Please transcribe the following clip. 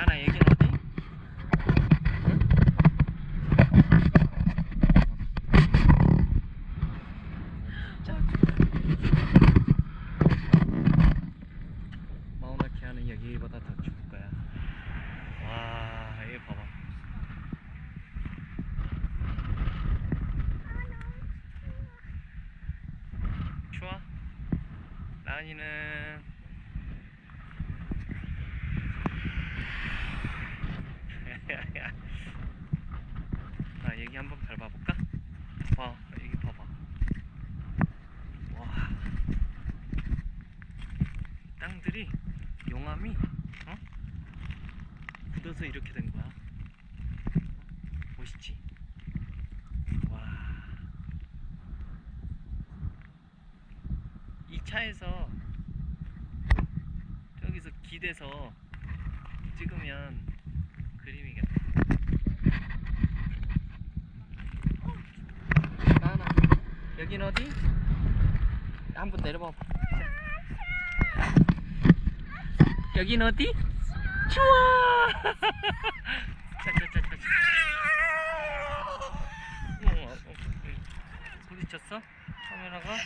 나나 여긴 어디? 자. 마우나키아는 여기보다 더 추울 거야. 와, 얘 봐봐. 추워? 나은이는 나 여기 한번 밟아볼까? 와 여기 봐봐 와 땅들이 용암이 어? 굳어서 이렇게 된 거야 멋있지? 와 이 차에서 저기서 기대서 찍으면 그림이겠다. 나나 여긴 어디? 한번 내려봐. 봐. 여긴 어디? 추워. 어, 어, 어. 부딪혔어? 카메라가?